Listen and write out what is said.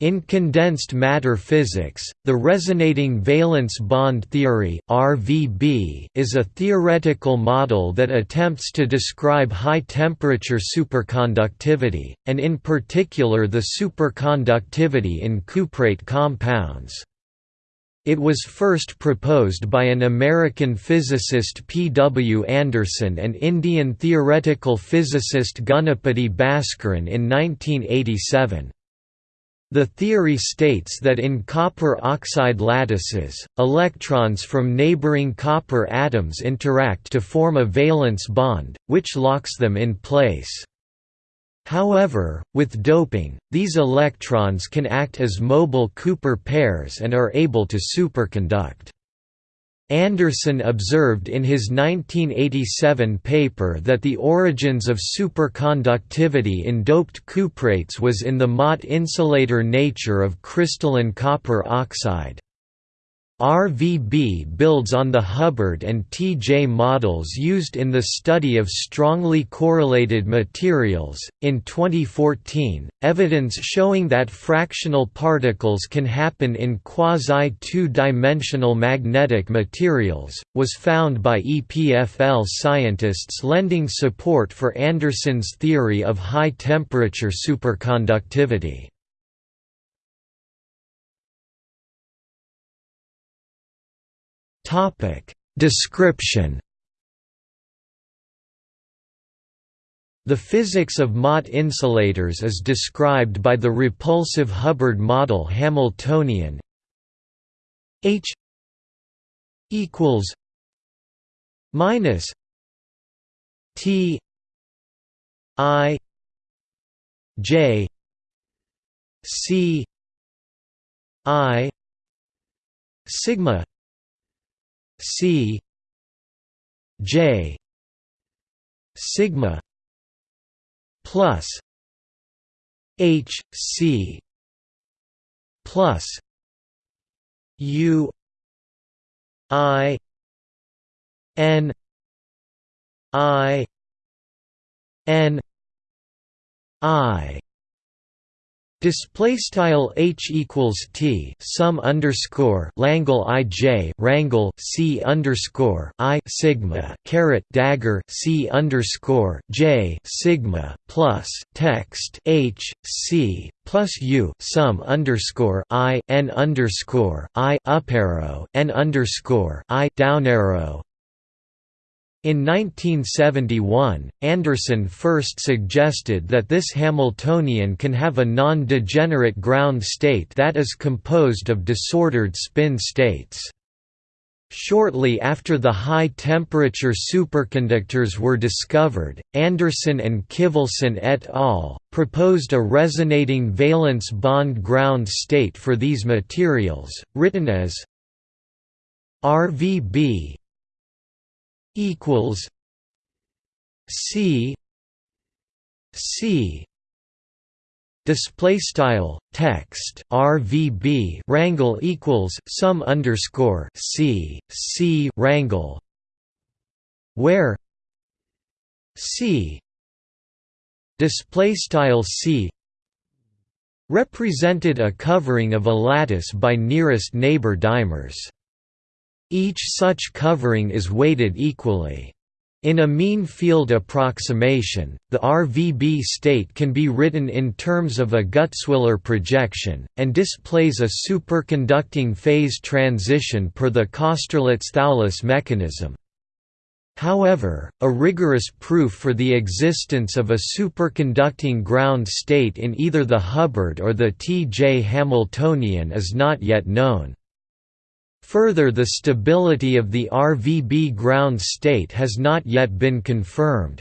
In condensed matter physics, the resonating valence bond theory (RVB) is a theoretical model that attempts to describe high-temperature superconductivity, and in particular the superconductivity in cuprate compounds. It was first proposed by an American physicist P. W. Anderson and Indian theoretical physicist Ganapati Bhaskaran in 1987. The theory states that in copper oxide lattices, electrons from neighboring copper atoms interact to form a valence bond, which locks them in place. However, with doping, these electrons can act as mobile Cooper pairs and are able to superconduct. Anderson observed in his 1987 paper that the origins of superconductivity in doped cuprates was in the Mott insulator nature of crystalline copper oxide. RVB builds on the Hubbard and TJ models used in the study of strongly correlated materials. In 2014, evidence showing that fractional particles can happen in quasi two dimensional magnetic materials was found by EPFL scientists, lending support for Anderson's theory of high temperature superconductivity. Topic. Description. The physics of Mott insulators is described by the repulsive Hubbard model Hamiltonian. H equals minus T I J C I sigma C J sigma plus H C plus U I N I N I Display style h equals t sum underscore Langle i j rangle c underscore i sigma caret dagger c underscore j sigma plus text h c plus u sum underscore i n underscore i up arrow n underscore i down arrow in 1971, Anderson first suggested that this Hamiltonian can have a non-degenerate ground state that is composed of disordered spin states. Shortly after the high-temperature superconductors were discovered, Anderson and Kivelson et al. proposed a resonating valence bond ground state for these materials, written as RVB equals C C display style text RVB rangle equals sum underscore C C rangle where C display style C represented a covering of a lattice by nearest neighbor dimers each such covering is weighted equally. In a mean field approximation, the RVB state can be written in terms of a Gutzwiller projection, and displays a superconducting phase transition per the Kosterlitz-Thouless mechanism. However, a rigorous proof for the existence of a superconducting ground state in either the Hubbard or the T. J. Hamiltonian is not yet known. Further the stability of the RVB ground state has not yet been confirmed.